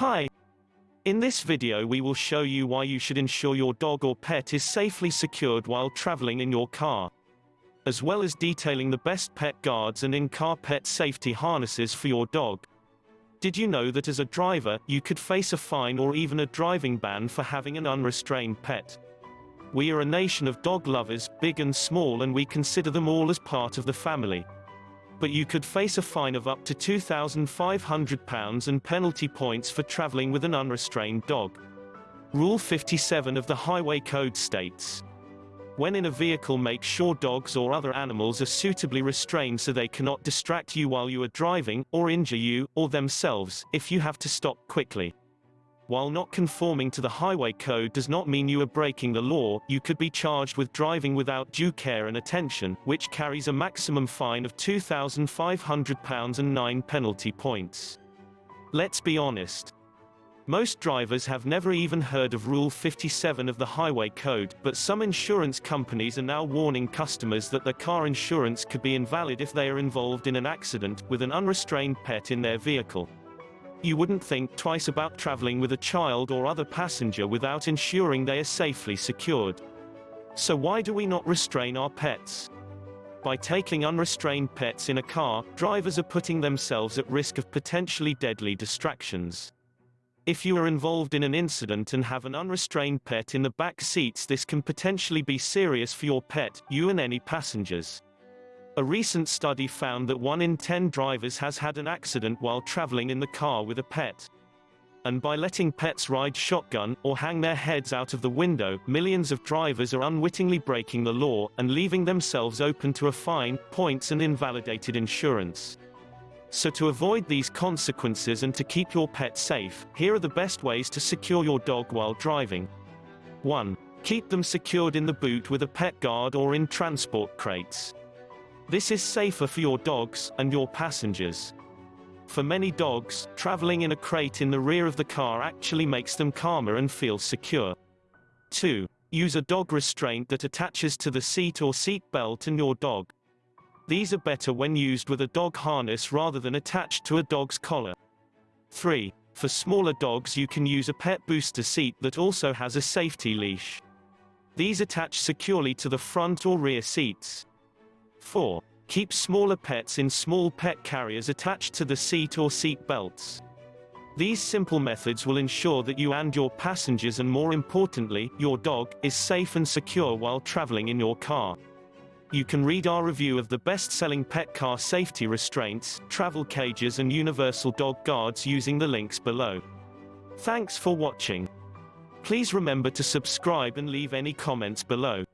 Hi. In this video we will show you why you should ensure your dog or pet is safely secured while traveling in your car. As well as detailing the best pet guards and in-car pet safety harnesses for your dog. Did you know that as a driver, you could face a fine or even a driving ban for having an unrestrained pet? We are a nation of dog lovers, big and small and we consider them all as part of the family but you could face a fine of up to £2,500 and penalty points for travelling with an unrestrained dog. Rule 57 of the Highway Code states, when in a vehicle make sure dogs or other animals are suitably restrained so they cannot distract you while you are driving, or injure you, or themselves, if you have to stop quickly. While not conforming to the highway code does not mean you are breaking the law, you could be charged with driving without due care and attention, which carries a maximum fine of £2,500 and 9 penalty points. Let's be honest. Most drivers have never even heard of Rule 57 of the Highway Code, but some insurance companies are now warning customers that their car insurance could be invalid if they are involved in an accident, with an unrestrained pet in their vehicle. You wouldn't think twice about traveling with a child or other passenger without ensuring they are safely secured. So why do we not restrain our pets? By taking unrestrained pets in a car, drivers are putting themselves at risk of potentially deadly distractions. If you are involved in an incident and have an unrestrained pet in the back seats this can potentially be serious for your pet, you and any passengers. A recent study found that 1 in 10 drivers has had an accident while traveling in the car with a pet. And by letting pets ride shotgun, or hang their heads out of the window, millions of drivers are unwittingly breaking the law, and leaving themselves open to a fine, points and invalidated insurance. So to avoid these consequences and to keep your pet safe, here are the best ways to secure your dog while driving. 1. Keep them secured in the boot with a pet guard or in transport crates. This is safer for your dogs, and your passengers. For many dogs, traveling in a crate in the rear of the car actually makes them calmer and feel secure. 2. Use a dog restraint that attaches to the seat or seat belt and your dog. These are better when used with a dog harness rather than attached to a dog's collar. 3. For smaller dogs you can use a pet booster seat that also has a safety leash. These attach securely to the front or rear seats. 4. Keep smaller pets in small pet carriers attached to the seat or seat belts. These simple methods will ensure that you and your passengers and more importantly, your dog, is safe and secure while traveling in your car. You can read our review of the best-selling pet car safety restraints, travel cages and universal dog guards using the links below. Thanks for watching. Please remember to subscribe and leave any comments below.